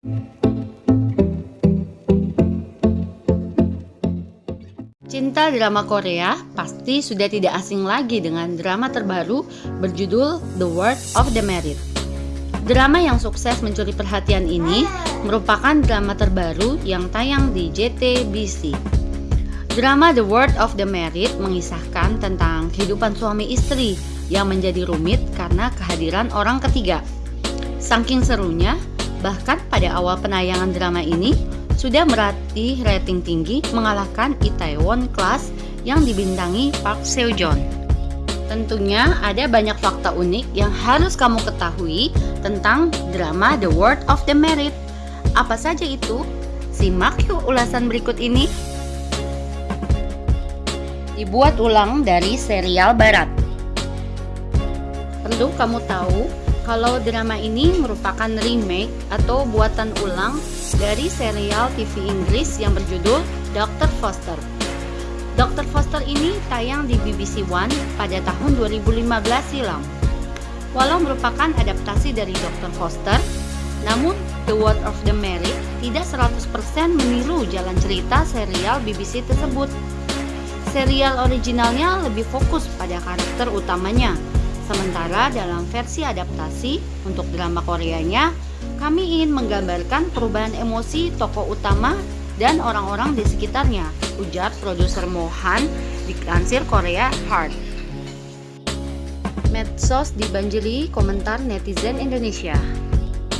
Cinta drama Korea pasti sudah tidak asing lagi dengan drama terbaru berjudul The World of the Merit. Drama yang sukses mencuri perhatian ini merupakan drama terbaru yang tayang di JTBC. Drama The World of the Merit mengisahkan tentang kehidupan suami istri yang menjadi rumit karena kehadiran orang ketiga. Saking serunya, bahkan pada awal penayangan drama ini, sudah meratih rating tinggi mengalahkan Itaewon Class yang dibintangi Park Seo Joon. Tentunya ada banyak fakta unik yang harus kamu ketahui tentang drama The World of the Merit. Apa saja itu? Simak yuk ulasan berikut ini. Dibuat ulang dari serial barat. Perlu kamu tahu kalau drama ini merupakan remake atau buatan ulang dari serial TV Inggris yang berjudul Dr. Foster. Dr. Foster ini tayang di BBC One pada tahun 2015 silam. Walau merupakan adaptasi dari Dr. Foster, namun The World of the Merit tidak 100% meniru jalan cerita serial BBC tersebut. Serial originalnya lebih fokus pada karakter utamanya, Sementara dalam versi adaptasi untuk drama Koreanya, kami ingin menggambarkan perubahan emosi tokoh utama dan orang-orang di sekitarnya, ujar produser Mohan di Kansir Korea Heart. Medsos dibanjiri komentar netizen Indonesia.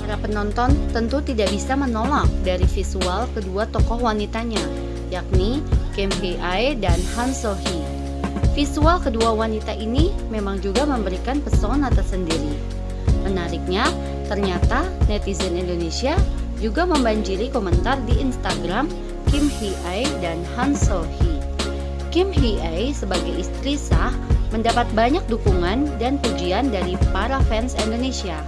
Para penonton tentu tidak bisa menolak dari visual kedua tokoh wanitanya, yakni Kim Hee Ae dan Han So Hee. Visual kedua wanita ini memang juga memberikan pesona tersendiri. Menariknya, ternyata netizen Indonesia juga membanjiri komentar di Instagram Kim Hee Ae dan Han So Hee. Kim Hee Ae sebagai istri sah mendapat banyak dukungan dan pujian dari para fans Indonesia.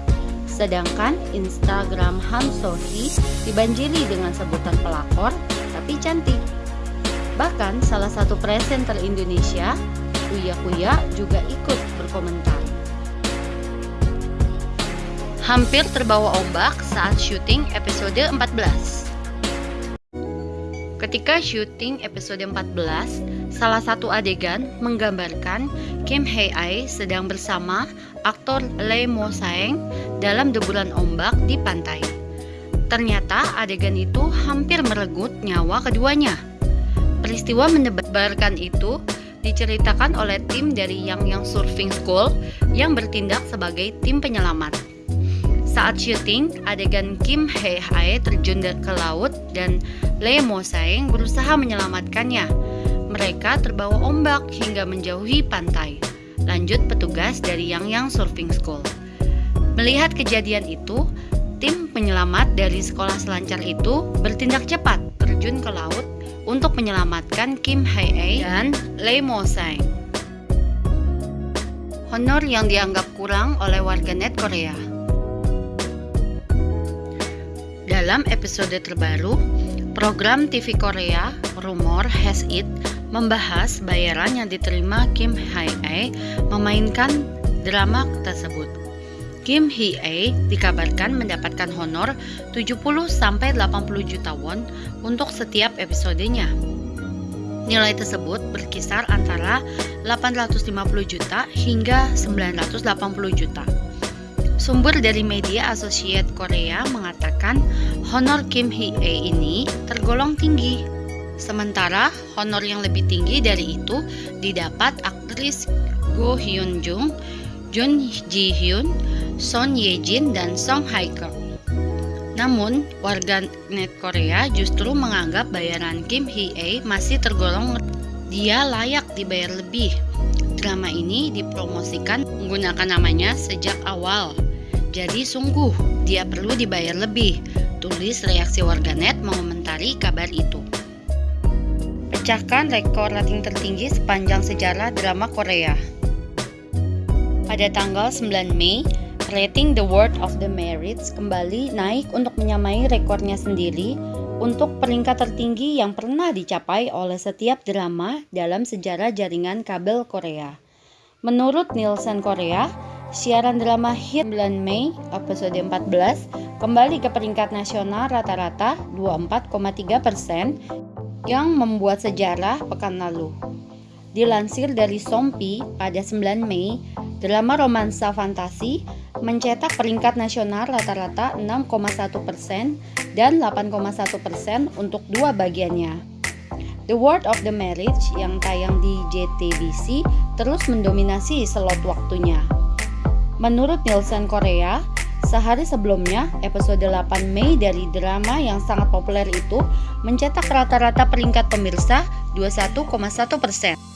Sedangkan Instagram Han So Hee dibanjiri dengan sebutan pelakor tapi cantik. Bahkan salah satu presenter Indonesia, Uya Kuya juga ikut berkomentar. Hampir terbawa ombak saat syuting episode 14. Ketika syuting episode 14, salah satu adegan menggambarkan Kim Hae Ai sedang bersama aktor Lee Mo Saeng dalam deburan ombak di pantai. Ternyata adegan itu hampir merenggut nyawa keduanya. Peristiwa mendebarkan itu diceritakan oleh tim dari Yang Yang Surfing School yang bertindak sebagai tim penyelamat. Saat syuting, adegan Kim Hae Hae terjun ke laut dan Lee Mo Saeng berusaha menyelamatkannya. Mereka terbawa ombak hingga menjauhi pantai. Lanjut petugas dari Yang Yang Surfing School. Melihat kejadian itu, tim penyelamat dari sekolah selancar itu bertindak cepat terjun ke laut untuk menyelamatkan Kim Hae Ae dan Lee Mo Saeng. Honor yang dianggap kurang oleh warganet Korea. Dalam episode terbaru, program TV Korea Rumor Has It membahas bayaran yang diterima Kim Hae Ae memainkan drama tersebut. Kim Hee Ae dikabarkan mendapatkan honor 70-80 juta won untuk setiap episodenya. Nilai tersebut berkisar antara 850 juta hingga 980 juta. Sumber dari media Associate Korea mengatakan honor Kim Hee Ae ini tergolong tinggi. Sementara honor yang lebih tinggi dari itu didapat aktris Go Hyun Jung, Jun Ji Hyun, Son Ye Jin, dan Song Hye Kyo. Namun, warga net Korea justru menganggap bayaran Kim Hee masih tergolong dia layak dibayar lebih. Drama ini dipromosikan menggunakan namanya sejak awal. Jadi sungguh dia perlu dibayar lebih. Tulis reaksi warganet mengomentari kabar itu. Pecahkan rekor rating tertinggi sepanjang sejarah drama Korea. Pada tanggal 9 Mei, rating The World of the Merits kembali naik untuk menyamai rekornya sendiri untuk peringkat tertinggi yang pernah dicapai oleh setiap drama dalam sejarah jaringan kabel Korea. Menurut Nielsen Korea, siaran drama hit bulan Mei episode 14 kembali ke peringkat nasional rata-rata 24,3 persen yang membuat sejarah pekan lalu. Dilansir dari Sompi pada 9 Mei, drama romansa fantasi mencetak peringkat nasional rata-rata 6,1 persen dan 8,1 persen untuk dua bagiannya. The World of the Marriage yang tayang di JTBC terus mendominasi slot waktunya. Menurut Nielsen Korea, sehari sebelumnya episode 8 Mei dari drama yang sangat populer itu mencetak rata-rata peringkat pemirsa 21,1 persen.